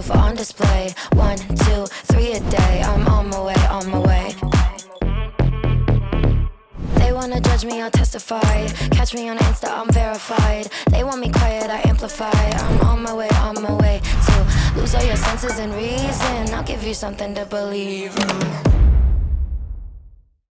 love on display. One, two, three a day. I'm on my way, on my way. They wanna judge me, I'll testify. Catch me on Insta, I'm verified. They want me quiet, I amplify. I'm on my way, on my way to lose all your senses and reason. I'll give you something to believe in.